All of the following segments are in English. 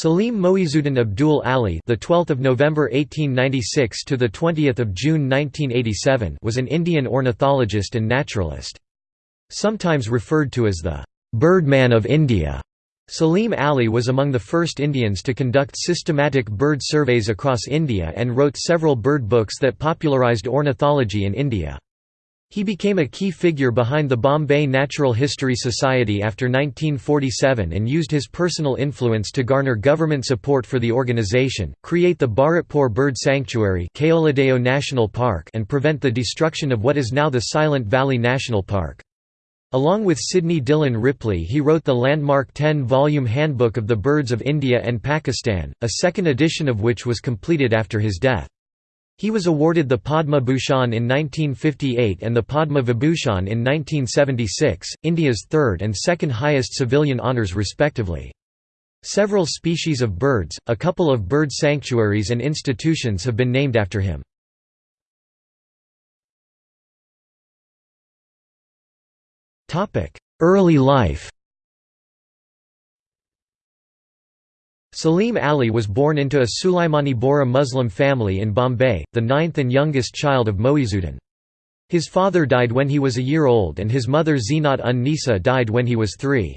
Salim Moizuddin Abdul Ali, the 12th of November 1896 to the 20th of June 1987, was an Indian ornithologist and naturalist. Sometimes referred to as the Birdman of India. Salim Ali was among the first Indians to conduct systematic bird surveys across India and wrote several bird books that popularised ornithology in India. He became a key figure behind the Bombay Natural History Society after 1947 and used his personal influence to garner government support for the organisation, create the Bharatpur Bird Sanctuary National Park and prevent the destruction of what is now the Silent Valley National Park. Along with Sidney Dillon Ripley he wrote the landmark 10-volume Handbook of the Birds of India and Pakistan, a second edition of which was completed after his death. He was awarded the Padma Bhushan in 1958 and the Padma Vibhushan in 1976, India's third and second highest civilian honours respectively. Several species of birds, a couple of bird sanctuaries and institutions have been named after him. Early life Salim Ali was born into a Sulaimani Bohra Muslim family in Bombay, the ninth and youngest child of Moizuddin. His father died when he was a year old and his mother Zinat un Nisa died when he was three.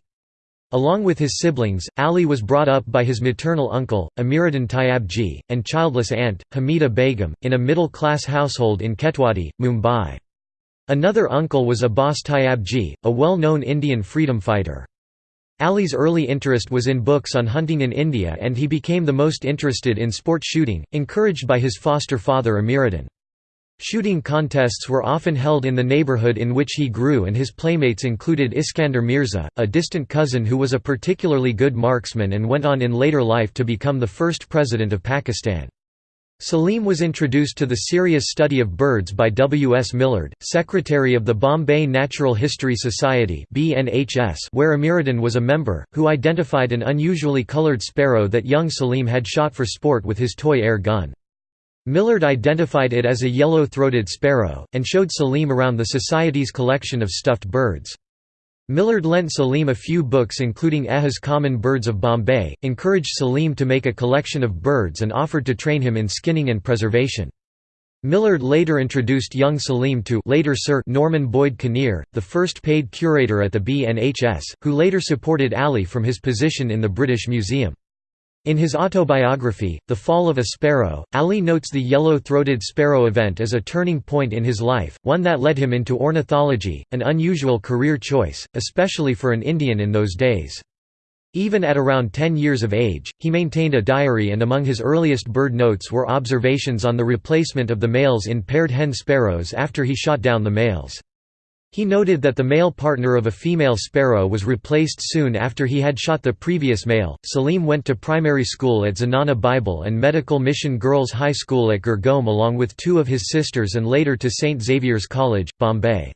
Along with his siblings, Ali was brought up by his maternal uncle, Amiruddin Tyabji, and childless aunt, Hamida Begum, in a middle-class household in Ketwadi, Mumbai. Another uncle was Abbas Tyabji, a well-known Indian freedom fighter. Ali's early interest was in books on hunting in India and he became the most interested in sport shooting, encouraged by his foster father Amiruddin. Shooting contests were often held in the neighbourhood in which he grew and his playmates included Iskander Mirza, a distant cousin who was a particularly good marksman and went on in later life to become the first president of Pakistan. Salim was introduced to the serious study of birds by W. S. Millard, secretary of the Bombay Natural History Society where Amiruddin was a member, who identified an unusually coloured sparrow that young Salim had shot for sport with his toy air gun. Millard identified it as a yellow-throated sparrow, and showed Salim around the Society's collection of stuffed birds. Millard lent Salim a few books including Eha's Common Birds of Bombay, encouraged Salim to make a collection of birds and offered to train him in skinning and preservation. Millard later introduced young Salim to later Sir Norman Boyd Kinnear, the first paid curator at the BNHS, who later supported Ali from his position in the British Museum. In his autobiography, The Fall of a Sparrow, Ali notes the yellow-throated sparrow event as a turning point in his life, one that led him into ornithology, an unusual career choice, especially for an Indian in those days. Even at around 10 years of age, he maintained a diary and among his earliest bird notes were observations on the replacement of the males in paired hen sparrows after he shot down the males. He noted that the male partner of a female sparrow was replaced soon after he had shot the previous male. Salim went to primary school at Zenana Bible and Medical Mission Girls High School at Girgaon along with two of his sisters and later to St. Xavier's College, Bombay.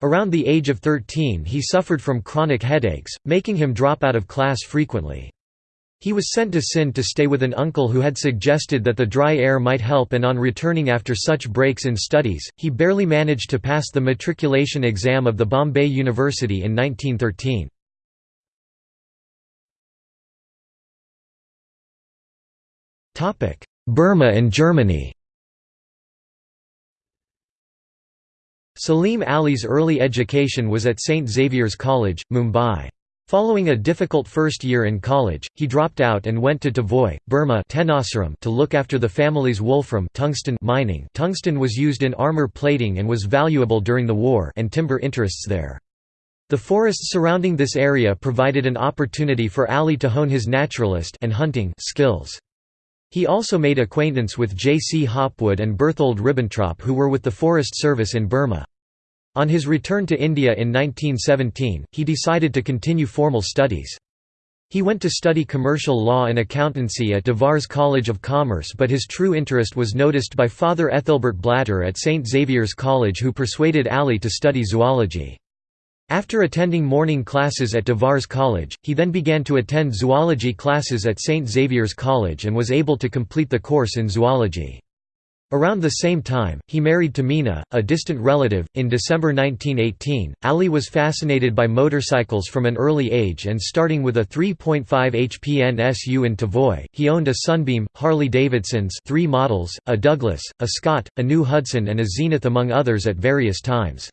Around the age of 13 he suffered from chronic headaches, making him drop out of class frequently. He was sent to Sindh to stay with an uncle who had suggested that the dry air might help and on returning after such breaks in studies, he barely managed to pass the matriculation exam of the Bombay University in 1913. Burma and Germany Salim Ali's early education was at St. Xavier's College, Mumbai. Following a difficult first year in college, he dropped out and went to Tavoy, Burma to look after the family's wolfram tungsten mining tungsten was used in armor plating and was valuable during the war and timber interests there. The forests surrounding this area provided an opportunity for Ali to hone his naturalist and hunting skills. He also made acquaintance with J. C. Hopwood and Berthold Ribbentrop who were with the Forest Service in Burma. On his return to India in 1917, he decided to continue formal studies. He went to study commercial law and accountancy at Davar's College of Commerce but his true interest was noticed by Father Ethelbert Blatter at St. Xavier's College who persuaded Ali to study zoology. After attending morning classes at Davar's College, he then began to attend zoology classes at St. Xavier's College and was able to complete the course in zoology. Around the same time, he married Tamina, a distant relative. In December 1918, Ali was fascinated by motorcycles from an early age and starting with a 3.5 HP NSU in Tavoy, he owned a Sunbeam, Harley Davidson's three models, a Douglas, a Scott, a New Hudson and a Zenith among others at various times.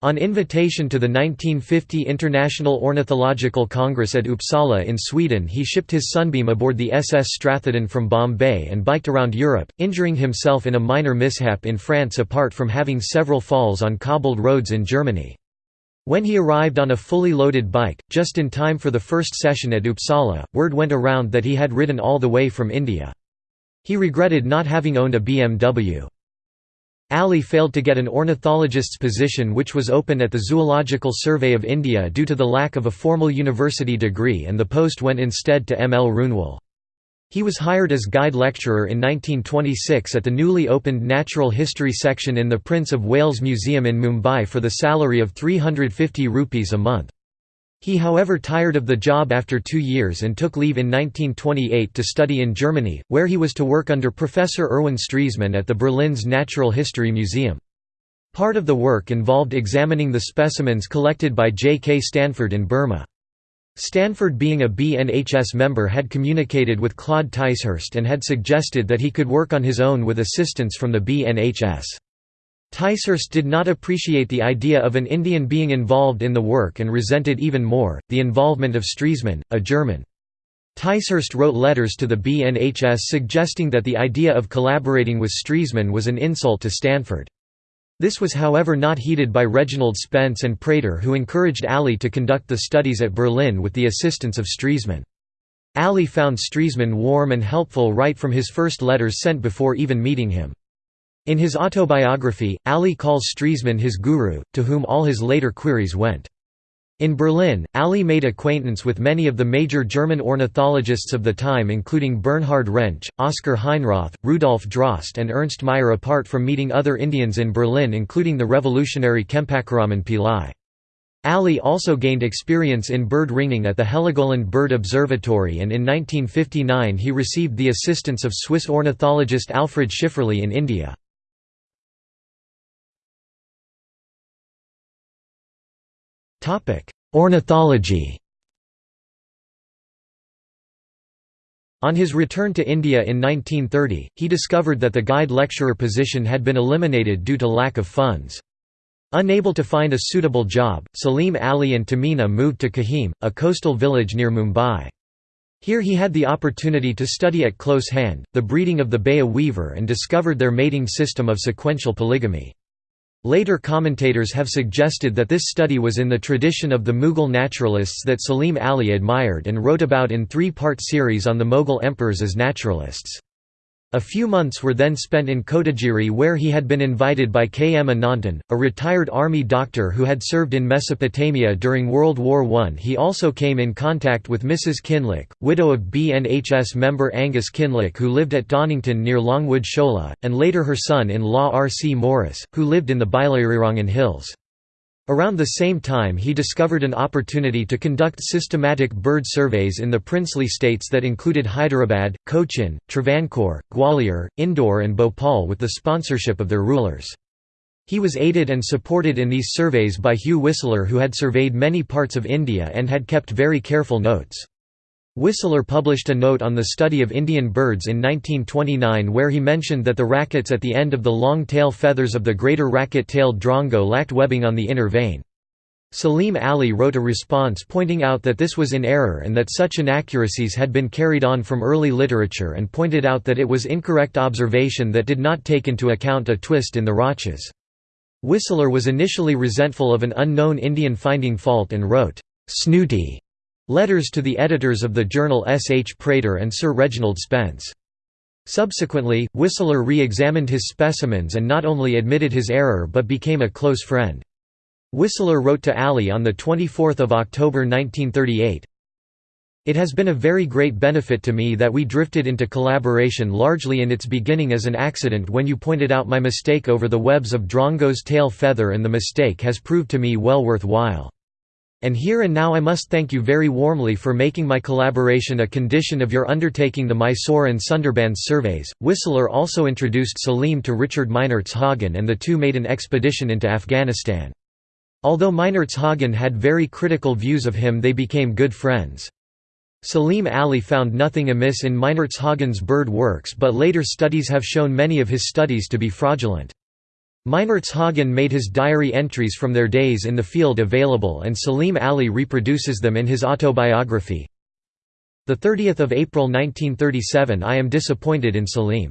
On invitation to the 1950 International Ornithological Congress at Uppsala in Sweden he shipped his Sunbeam aboard the SS Stratheden from Bombay and biked around Europe, injuring himself in a minor mishap in France apart from having several falls on cobbled roads in Germany. When he arrived on a fully loaded bike, just in time for the first session at Uppsala, word went around that he had ridden all the way from India. He regretted not having owned a BMW. Ali failed to get an ornithologist's position which was open at the Zoological Survey of India due to the lack of a formal university degree and the post went instead to M. L. Roonwal. He was hired as guide lecturer in 1926 at the newly opened Natural History section in the Prince of Wales Museum in Mumbai for the salary of 350 rupees a month. He however tired of the job after two years and took leave in 1928 to study in Germany, where he was to work under Professor Erwin Stresemann at the Berlin's Natural History Museum. Part of the work involved examining the specimens collected by J. K. Stanford in Burma. Stanford being a BNHS member had communicated with Claude Ticehurst and had suggested that he could work on his own with assistance from the BNHS. Ticehurst did not appreciate the idea of an Indian being involved in the work and resented even more, the involvement of Stresemann, a German. Ticehurst wrote letters to the BNHS suggesting that the idea of collaborating with Stresemann was an insult to Stanford. This was however not heeded by Reginald Spence and Prater who encouraged Ali to conduct the studies at Berlin with the assistance of Stresemann. Ali found Stresemann warm and helpful right from his first letters sent before even meeting him. In his autobiography, Ali calls Stresemann his guru, to whom all his later queries went. In Berlin, Ali made acquaintance with many of the major German ornithologists of the time including Bernhard Rensch, Oskar Heinroth, Rudolf Drost and Ernst Mayr apart from meeting other Indians in Berlin including the revolutionary Chempakaraman Pillai. Ali also gained experience in bird ringing at the Heligoland Bird Observatory and in 1959 he received the assistance of Swiss ornithologist Alfred Schifferli in India. Ornithology On his return to India in 1930, he discovered that the guide lecturer position had been eliminated due to lack of funds. Unable to find a suitable job, Salim Ali and Tamina moved to Kihim, a coastal village near Mumbai. Here he had the opportunity to study at close hand, the breeding of the Baya weaver and discovered their mating system of sequential polygamy. Later commentators have suggested that this study was in the tradition of the Mughal naturalists that Salim Ali admired and wrote about in three-part series on the Mughal emperors as naturalists. A few months were then spent in Kotagiri where he had been invited by K. M. Anandan, a retired army doctor who had served in Mesopotamia during World War I. He also came in contact with Mrs. Kinloch, widow of BNHS member Angus Kinloch who lived at Donington near Longwood Shola, and later her son-in-law R. C. Morris, who lived in the Biligirirangan Hills. Around the same time he discovered an opportunity to conduct systematic bird surveys in the princely states that included Hyderabad, Cochin, Travancore, Gwalior, Indore and Bhopal with the sponsorship of their rulers. He was aided and supported in these surveys by Hugh Whistler who had surveyed many parts of India and had kept very careful notes. Whistler published a note on the study of Indian birds in 1929 where he mentioned that the rackets at the end of the long tail feathers of the greater racket-tailed drongo lacked webbing on the inner vane. Salim Ali wrote a response pointing out that this was in error and that such inaccuracies had been carried on from early literature and pointed out that it was incorrect observation that did not take into account a twist in the rachis. Whistler was initially resentful of an unknown Indian finding fault and wrote, "'snooty' Letters to the editors of the journal S. H. Prater and Sir Reginald Spence. Subsequently, Whistler re-examined his specimens and not only admitted his error but became a close friend. Whistler wrote to Ali on 24 October 1938, It has been a very great benefit to me that we drifted into collaboration largely in its beginning as an accident when you pointed out my mistake over the webs of Drongo's tail feather and the mistake has proved to me well worth while. And here and now I must thank you very warmly for making my collaboration a condition of your undertaking the Mysore and Sundarbans surveys. Whistler also introduced Salim to Richard Meinertzhagen and the two made an expedition into Afghanistan. Although Meinertzhagen had very critical views of him they became good friends. Salim Ali found nothing amiss in Meinertzhagen's bird works but later studies have shown many of his studies to be fraudulent. Meinertzhagen made his diary entries from their days in the field available and Salim Ali reproduces them in his autobiography. 30 April 1937 I am disappointed in Salim.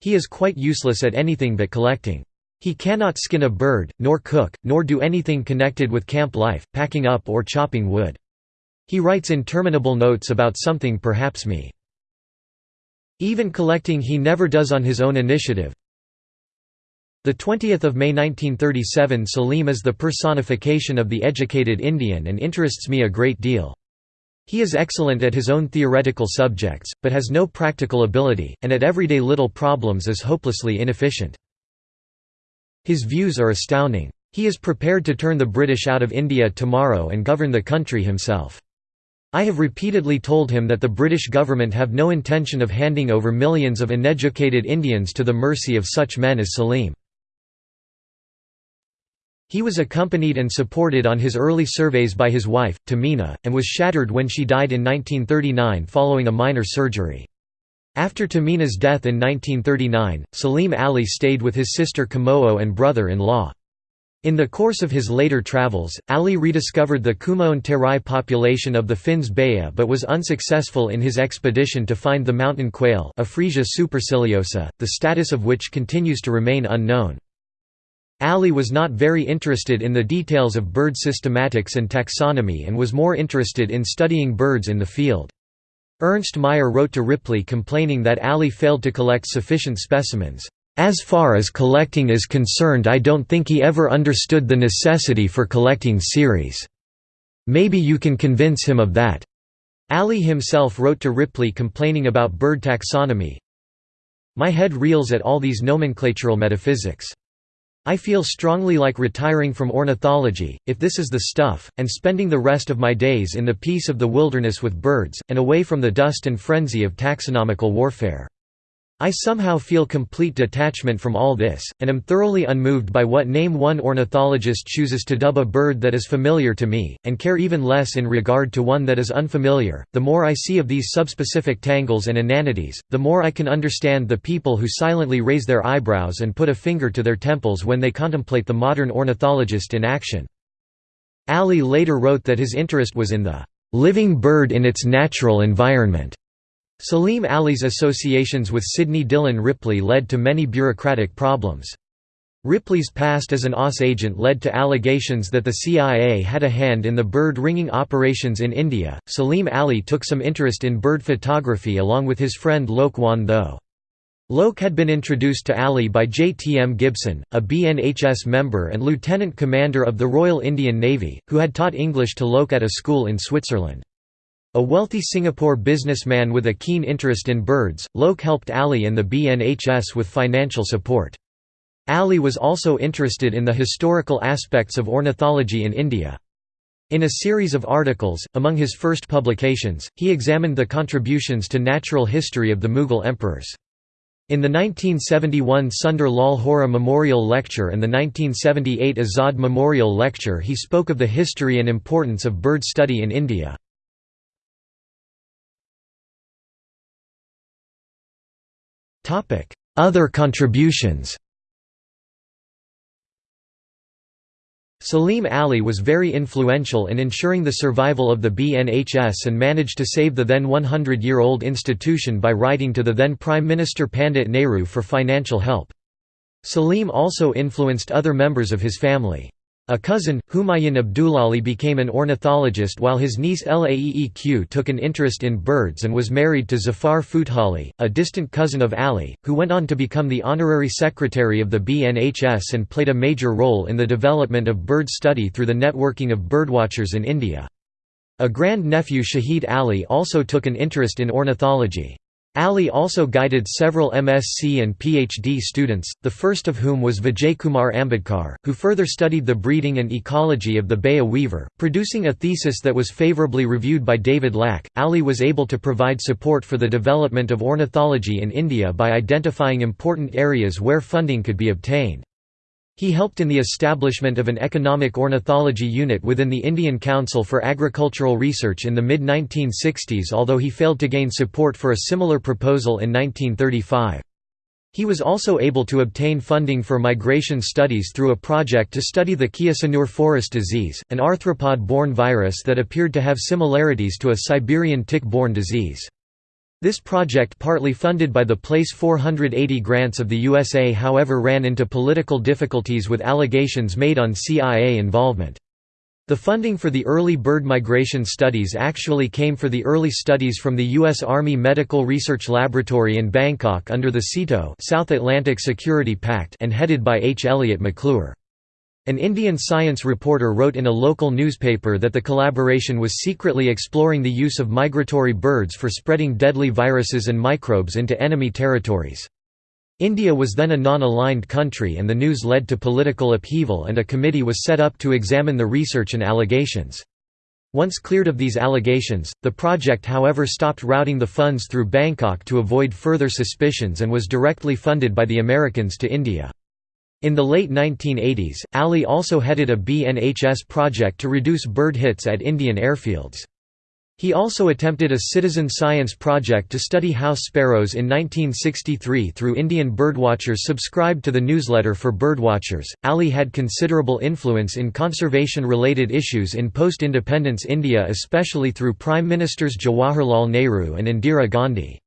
He is quite useless at anything but collecting. He cannot skin a bird, nor cook, nor do anything connected with camp life, packing up or chopping wood. He writes interminable notes about something perhaps me. Even collecting he never does on his own initiative, the 20th of May 1937 Salim is the personification of the educated Indian and interests me a great deal. He is excellent at his own theoretical subjects, but has no practical ability, and at everyday little problems is hopelessly inefficient. His views are astounding. He is prepared to turn the British out of India tomorrow and govern the country himself. I have repeatedly told him that the British government have no intention of handing over millions of uneducated Indians to the mercy of such men as Salim. He was accompanied and supported on his early surveys by his wife, Tamina, and was shattered when she died in 1939 following a minor surgery. After Tamina's death in 1939, Salim Ali stayed with his sister Kamoo and brother-in-law. In the course of his later travels, Ali rediscovered the Kumaon Terai population of the Finns Baya but was unsuccessful in his expedition to find the mountain quail Ophrysia superciliosa, the status of which continues to remain unknown. Ali was not very interested in the details of bird systematics and taxonomy and was more interested in studying birds in the field. Ernst Mayr wrote to Ripley complaining that Ali failed to collect sufficient specimens. As far as collecting is concerned I don't think he ever understood the necessity for collecting series. Maybe you can convince him of that." Ali himself wrote to Ripley complaining about bird taxonomy. My head reels at all these nomenclatural metaphysics. I feel strongly like retiring from ornithology, if this is the stuff, and spending the rest of my days in the peace of the wilderness with birds, and away from the dust and frenzy of taxonomical warfare. I somehow feel complete detachment from all this, and am thoroughly unmoved by what name one ornithologist chooses to dub a bird that is familiar to me, and care even less in regard to one that is unfamiliar. The more I see of these subspecific tangles and inanities, the more I can understand the people who silently raise their eyebrows and put a finger to their temples when they contemplate the modern ornithologist in action. Ali later wrote that his interest was in the living bird in its natural environment Salim Ali's associations with Sidney Dillon Ripley led to many bureaucratic problems. Ripley's past as an OSS agent led to allegations that the CIA had a hand in the bird ringing operations in India. Salim Ali took some interest in bird photography along with his friend Loke Wan Tho. Loke had been introduced to Ali by J. T. M. Gibson, a BNHS member and lieutenant commander of the Royal Indian Navy, who had taught English to Loke at a school in Switzerland. A wealthy Singapore businessman with a keen interest in birds, Loke helped Ali and the BNHS with financial support. Ali was also interested in the historical aspects of ornithology in India. In a series of articles, among his first publications, he examined the contributions to natural history of the Mughal emperors. In the 1971 Sundar Lal Hora Memorial Lecture and the 1978 Azad Memorial Lecture he spoke of the history and importance of bird study in India. Other contributions Salim Ali was very influential in ensuring the survival of the BNHS and managed to save the then 100-year-old institution by writing to the then Prime Minister Pandit Nehru for financial help. Salim also influenced other members of his family. A cousin, Humayun Abdulali became an ornithologist while his niece Laeeq took an interest in birds and was married to Zafar Futehally, a distant cousin of Ali, who went on to become the honorary secretary of the BNHS and played a major role in the development of bird study through the networking of birdwatchers in India. A grand-nephew Shahid Ali also took an interest in ornithology. Ali also guided several MSc and PhD students, the first of whom was Vijaykumar Ambedkar, who further studied the breeding and ecology of the Baya weaver, producing a thesis that was favorably reviewed by David Lack. Ali was able to provide support for the development of ornithology in India by identifying important areas where funding could be obtained. He helped in the establishment of an economic ornithology unit within the Indian Council for Agricultural Research in the mid-1960s although he failed to gain support for a similar proposal in 1935. He was also able to obtain funding for migration studies through a project to study the Kyasanur forest disease, an arthropod-borne virus that appeared to have similarities to a Siberian tick-borne disease. This project partly funded by the Place 480 grants of the USA however ran into political difficulties with allegations made on CIA involvement. The funding for the early bird migration studies actually came for the early studies from the U.S. Army Medical Research Laboratory in Bangkok under the SEATO South Atlantic Security Pact and headed by H. Elliott McClure. An Indian science reporter wrote in a local newspaper that the collaboration was secretly exploring the use of migratory birds for spreading deadly viruses and microbes into enemy territories. India was then a non-aligned country and the news led to political upheaval and a committee was set up to examine the research and allegations. Once cleared of these allegations, the project however stopped routing the funds through Bangkok to avoid further suspicions and was directly funded by the Americans to India. In the late 1980s, Ali also headed a BNHS project to reduce bird hits at Indian airfields. He also attempted a citizen science project to study house sparrows in 1963 through Indian birdwatchers subscribed to the newsletter for birdwatchers. Ali had considerable influence in conservation related issues in post independence India, especially through Prime Ministers Jawaharlal Nehru and Indira Gandhi.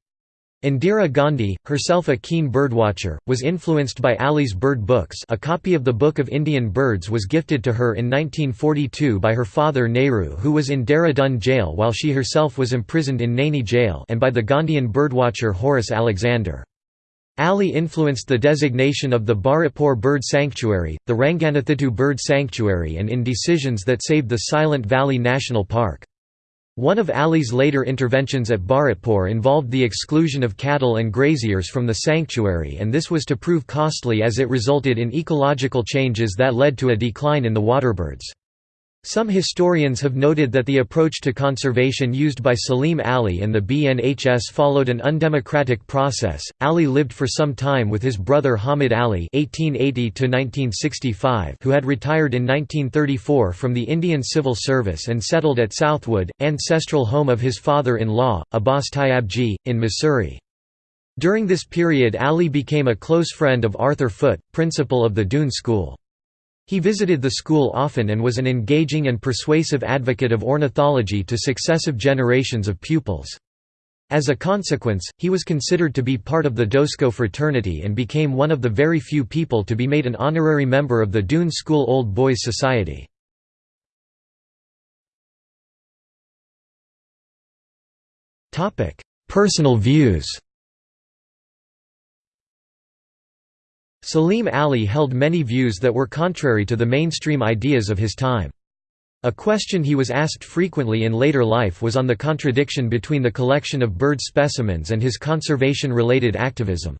Indira Gandhi, herself a keen birdwatcher, was influenced by Ali's bird books a copy of the Book of Indian Birds was gifted to her in 1942 by her father Nehru who was in Dehradun jail while she herself was imprisoned in Naini jail and by the Gandhian birdwatcher Horace Alexander. Ali influenced the designation of the Bharatpur Bird Sanctuary, the Ranganathittu Bird Sanctuary and in decisions that saved the Silent Valley National Park. One of Ali's later interventions at Bharatpur involved the exclusion of cattle and graziers from the sanctuary and this was to prove costly as it resulted in ecological changes that led to a decline in the waterbirds. Some historians have noted that the approach to conservation used by Salim Ali and the BNHS followed an undemocratic process. Ali lived for some time with his brother Hamid Ali (1880–1965), who had retired in 1934 from the Indian Civil Service and settled at Southwood, ancestral home of his father-in-law, Abbas Tyabji, in Mussoorie. During this period Ali became a close friend of Arthur Foote, principal of the Doon School. He visited the school often and was an engaging and persuasive advocate of ornithology to successive generations of pupils. As a consequence, he was considered to be part of the Dosco fraternity and became one of the very few people to be made an honorary member of the Doon School Old Boys Society. Personal views Salim Ali held many views that were contrary to the mainstream ideas of his time. A question he was asked frequently in later life was on the contradiction between the collection of bird specimens and his conservation-related activism.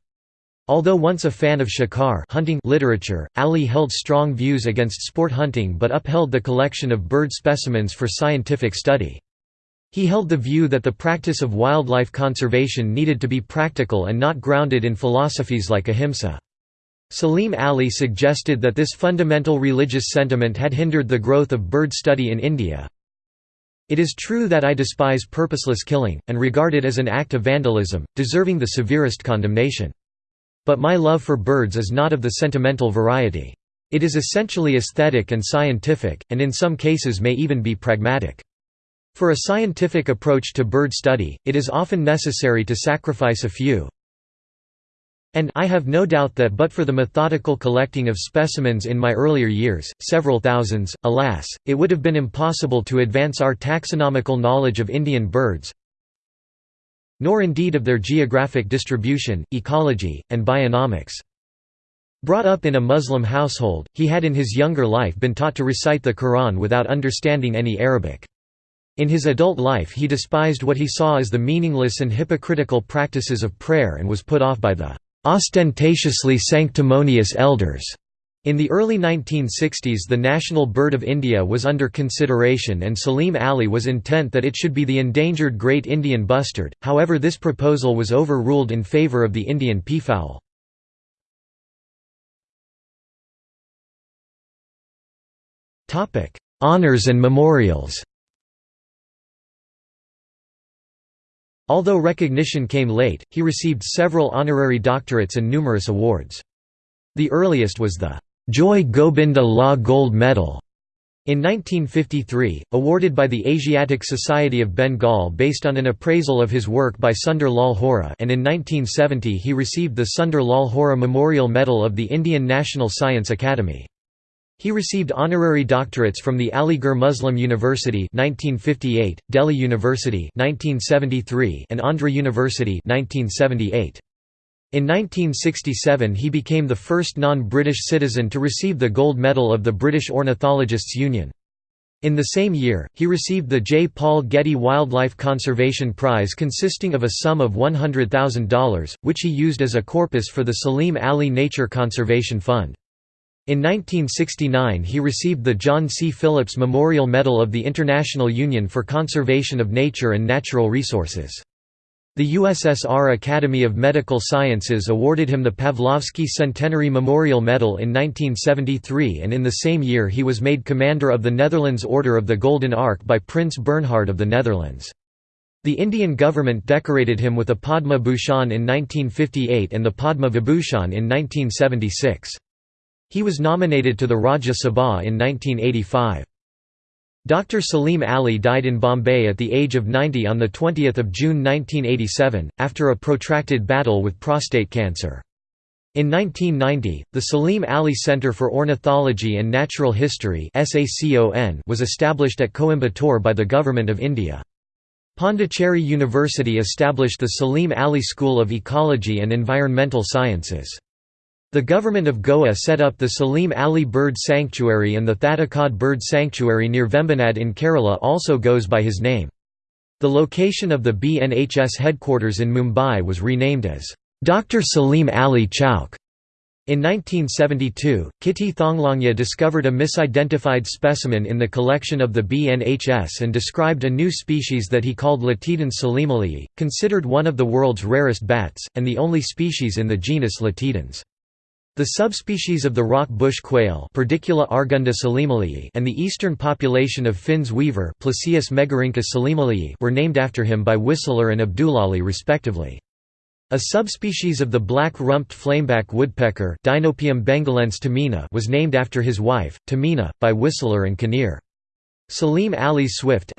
Although once a fan of shikar hunting literature, Ali held strong views against sport hunting but upheld the collection of bird specimens for scientific study. He held the view that the practice of wildlife conservation needed to be practical and not grounded in philosophies like ahimsa. Salim Ali suggested that this fundamental religious sentiment had hindered the growth of bird study in India. It is true that I despise purposeless killing, and regard it as an act of vandalism, deserving the severest condemnation. But my love for birds is not of the sentimental variety. It is essentially aesthetic and scientific, and in some cases may even be pragmatic. For a scientific approach to bird study, it is often necessary to sacrifice a few, and I have no doubt that but for the methodical collecting of specimens in my earlier years, several thousands, alas, it would have been impossible to advance our taxonomical knowledge of Indian birds, nor indeed of their geographic distribution, ecology, and bionomics. Brought up in a Muslim household, he had in his younger life been taught to recite the Quran without understanding any Arabic. In his adult life he despised what he saw as the meaningless and hypocritical practices of prayer and was put off by the ostentatiously sanctimonious elders. In the early 1960s the national bird of India was under consideration and Salim Ali was intent that it should be the endangered great Indian bustard, however this proposal was overruled in favour of the Indian peafowl. Honours and memorials Although recognition came late, he received several honorary doctorates and numerous awards. The earliest was the Joy Gobinda Law Gold Medal in 1953, awarded by the Asiatic Society of Bengal based on an appraisal of his work by Sundar Lal Hora and in 1970 he received the Sundar Lal Hora Memorial Medal of the Indian National Science Academy. He received honorary doctorates from the Aligarh Muslim University 1958, Delhi University 1973, and Andhra University 1978. In 1967 he became the first non-British citizen to receive the gold medal of the British Ornithologists Union. In the same year, he received the J. Paul Getty Wildlife Conservation Prize consisting of a sum of $100,000, which he used as a corpus for the Salim Ali Nature Conservation Fund. In 1969 he received the John C. Phillips Memorial Medal of the International Union for Conservation of Nature and Natural Resources. The USSR Academy of Medical Sciences awarded him the Pavlovsky Centenary Memorial Medal in 1973 and in the same year he was made Commander of the Netherlands Order of the Golden Ark by Prince Bernhard of the Netherlands. The Indian government decorated him with a Padma Bhushan in 1958 and the Padma Vibhushan in 1976. He was nominated to the Rajya Sabha in 1985. Dr. Salim Ali died in Bombay at the age of 90 on 20 June 1987, after a protracted battle with prostate cancer. In 1990, the Salim Ali Centre for Ornithology and Natural History was established at Coimbatore by the Government of India. Pondicherry University established the Salim Ali School of Ecology and Environmental Sciences. The government of Goa set up the Salim Ali Bird Sanctuary and the Thattekad Bird Sanctuary near Vembanad in Kerala also goes by his name. The location of the BNHS headquarters in Mumbai was renamed as Dr. Salim Ali Chowk. In 1972, Kitty Thonglongya discovered a misidentified specimen in the collection of the BNHS and described a new species that he called Latidens salimalii, considered one of the world's rarest bats, and the only species in the genus Latidens. The subspecies of the rock bush quail argunda and the eastern population of Finn's weaver were named after him by Whistler and Abdulali respectively. A subspecies of the black-rumped flameback woodpecker bengalense was named after his wife, Tamina, by Whistler and Kinnear. Salim Ali swift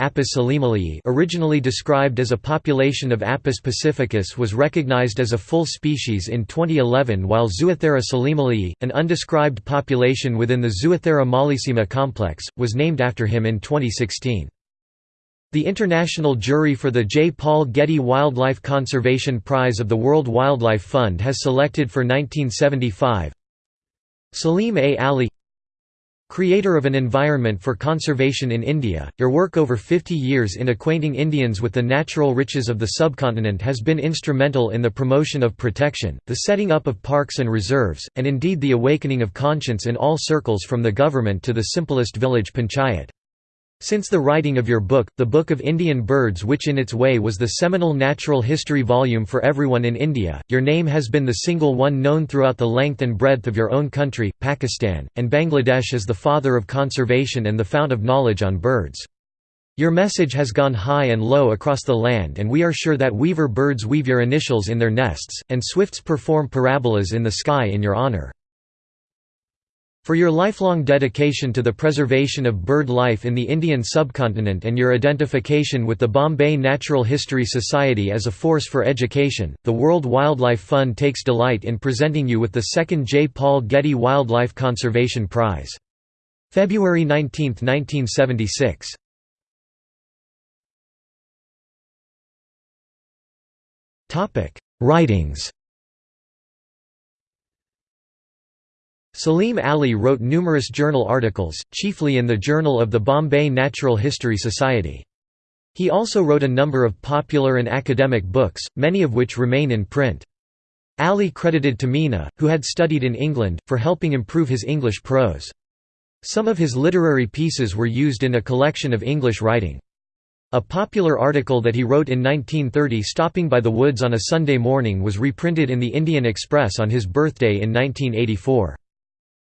originally described as a population of Apus pacificus was recognized as a full species in 2011 while Zoothera salimalii, an undescribed population within the Zoothera mollissima complex, was named after him in 2016. The international jury for the J. Paul Getty Wildlife Conservation Prize of the World Wildlife Fund has selected for 1975 Salim A. Ali Creator of an environment for conservation in India, your work over 50 years in acquainting Indians with the natural riches of the subcontinent has been instrumental in the promotion of protection, the setting up of parks and reserves, and indeed the awakening of conscience in all circles from the government to the simplest village panchayat. Since the writing of your book, The Book of Indian Birds which in its way was the seminal natural history volume for everyone in India, your name has been the single one known throughout the length and breadth of your own country, Pakistan, and Bangladesh as the father of conservation and the fount of knowledge on birds. Your message has gone high and low across the land and we are sure that weaver birds weave your initials in their nests, and swifts perform parabolas in the sky in your honour. For your lifelong dedication to the preservation of bird life in the Indian subcontinent and your identification with the Bombay Natural History Society as a force for education, the World Wildlife Fund takes delight in presenting you with the second J. Paul Getty Wildlife Conservation Prize. February 19, 1976. Writings Salim Ali wrote numerous journal articles, chiefly in the Journal of the Bombay Natural History Society. He also wrote a number of popular and academic books, many of which remain in print. Ali credited Tamina, who had studied in England, for helping improve his English prose. Some of his literary pieces were used in a collection of English writing. A popular article that he wrote in 1930 stopping by the woods on a Sunday morning was reprinted in the Indian Express on his birthday in 1984.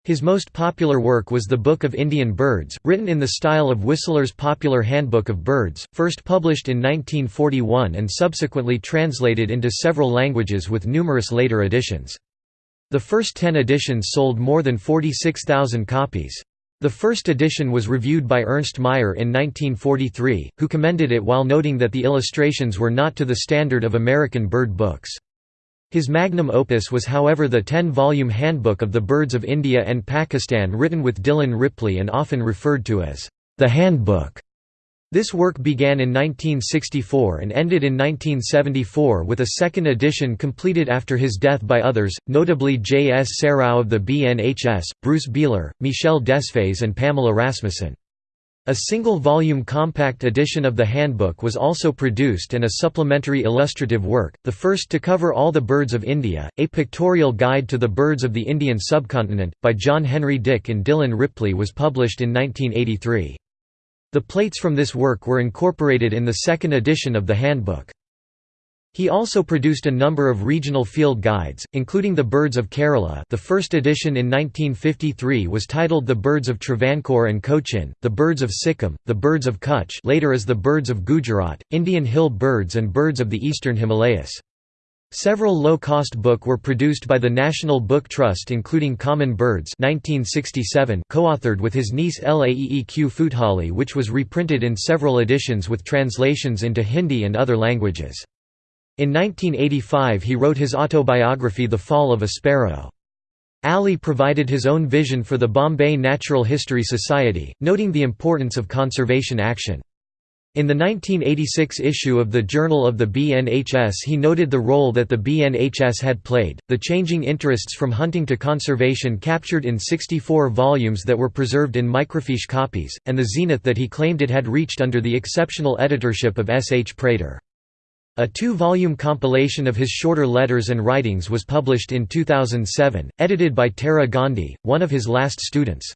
His most popular work was The Book of Indian Birds, written in the style of Whistler's popular Handbook of Birds, first published in 1941 and subsequently translated into several languages with numerous later editions. The first ten editions sold more than 46,000 copies. The first edition was reviewed by Ernst Mayr in 1943, who commended it while noting that the illustrations were not to the standard of American bird books. His magnum opus was however the ten-volume Handbook of the Birds of India and Pakistan written with Dillon Ripley and often referred to as the Handbook. This work began in 1964 and ended in 1974 with a second edition completed after his death by others, notably J. S. Serrao of the BNHS, Bruce Beehler, Michel Desfayes and Pamela Rasmussen. A single-volume compact edition of the handbook was also produced and a supplementary illustrative work, the first to cover all the birds of India, A Pictorial Guide to the Birds of the Indian Subcontinent, by John Henry Dick and Dillon Ripley was published in 1983. The plates from this work were incorporated in the second edition of the handbook. He also produced a number of regional field guides, including The Birds of Kerala the first edition in 1953 was titled The Birds of Travancore and Cochin, The Birds of Sikkim, The Birds of Kutch later as The Birds of Gujarat, Indian Hill Birds and Birds of the Eastern Himalayas. Several low-cost book were produced by the National Book Trust including Common Birds 1967 co-authored with his niece Laeeq Futehally which was reprinted in several editions with translations into Hindi and other languages. In 1985 he wrote his autobiography The Fall of a Sparrow. Ali provided his own vision for the Bombay Natural History Society, noting the importance of conservation action. In the 1986 issue of the Journal of the BNHS he noted the role that the BNHS had played, the changing interests from hunting to conservation captured in 64 volumes that were preserved in microfiche copies, and the zenith that he claimed it had reached under the exceptional editorship of S. H. Prater. A two-volume compilation of his shorter letters and writings was published in 2007, edited by Tara Gandhi, one of his last students.